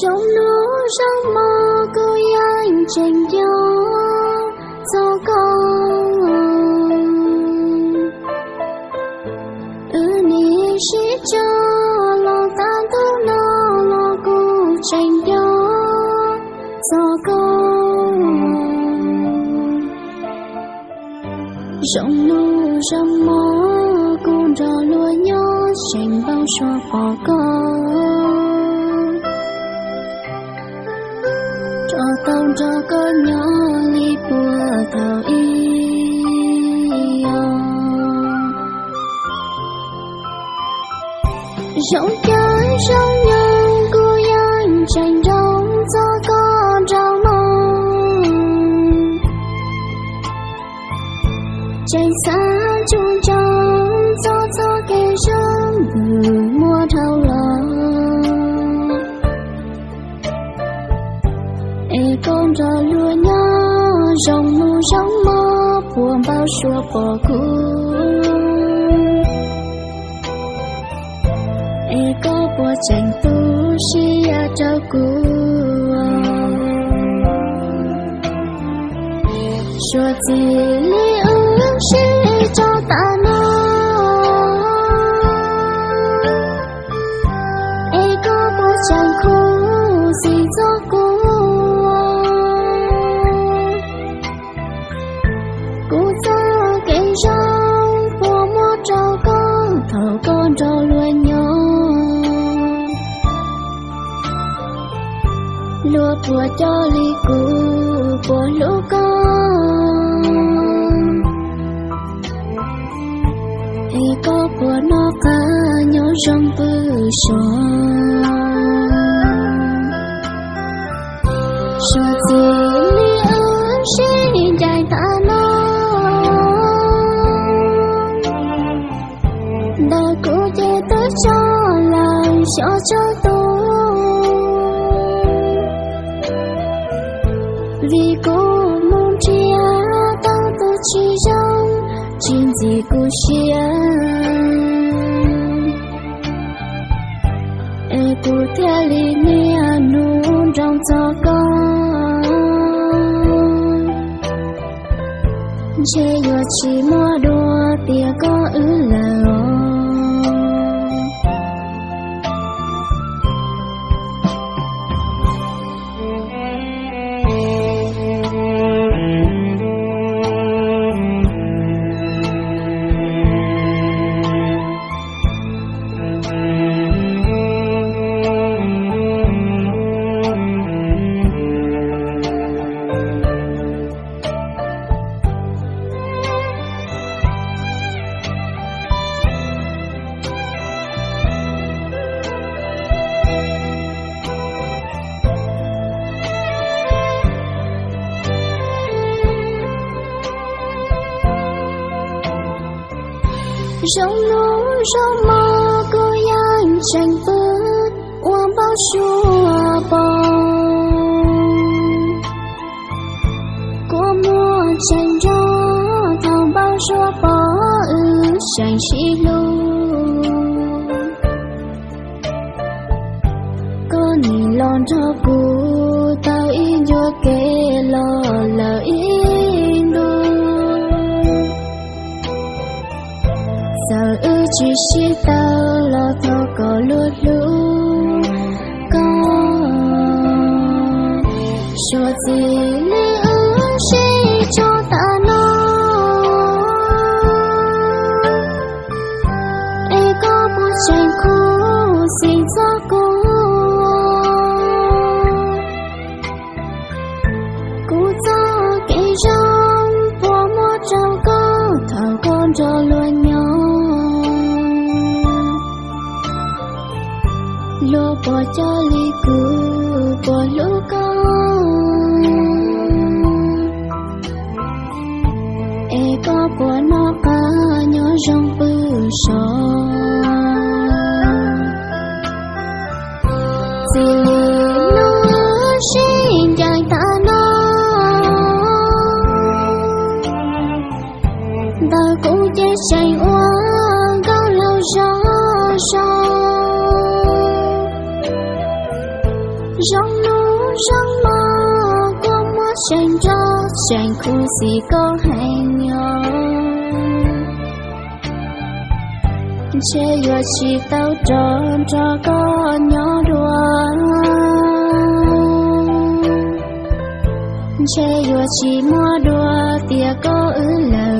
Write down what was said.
Sống nó sống mơ cứ anh tranh gió gió con. Ư ni sĩ cho lo tan thu nó lo cô tranh gió gió con. Sống nó sống mơ cũng trò lúa nhớ tranh bao xóa bỏ con. Tông cho có nhỏ li bùa thảo y rộng chơi rộng nhân cô yên tranh rộng cho con trao mong tranh xa chung trong cho cho kẻ rộng vừa mua thao lòng ê lúa nhớ rồng mù rong mơ buồn bao xua bỏ cũ ê có bùa tranh tu si à trao cũ Lúa cho ly cũ Của lũ con. Thì có của nó cả Nhớ rong bư sổ Cho gì lý ơn sẽ dài ta nó. Đã cố chế tới cho làm cho cho tôi. Chuyện cô chia Ê cô theo lý nia à, nụ trong cho con. Chê yo chỉ mua đùa tia có ứ là Rong lúa rong mơ cô yên tranh vớt Uông bao xua bông Cô mua tranh gió Thòng bao xua bỏ ư tranh xí lu. Cô nhìn lon cho cô Tao y cho kê lo lỡ in giờ chỉ chỉ tao lo thâu có lúa lú có cho gì lý chỉ cho ta nó ê có bút tranh khu xin gió cô bỏ cho ly cũ bỏ lũ con. Có bỏ nó cả nhớ rong bư sò. Lâu rong nu rong mơ, có mua sen cho, sen khu gì có hành nhỏ chê yo chỉ tao tròn, cho có nhỏ đùa. Chê yo chỉ mua đùa tia có ư lời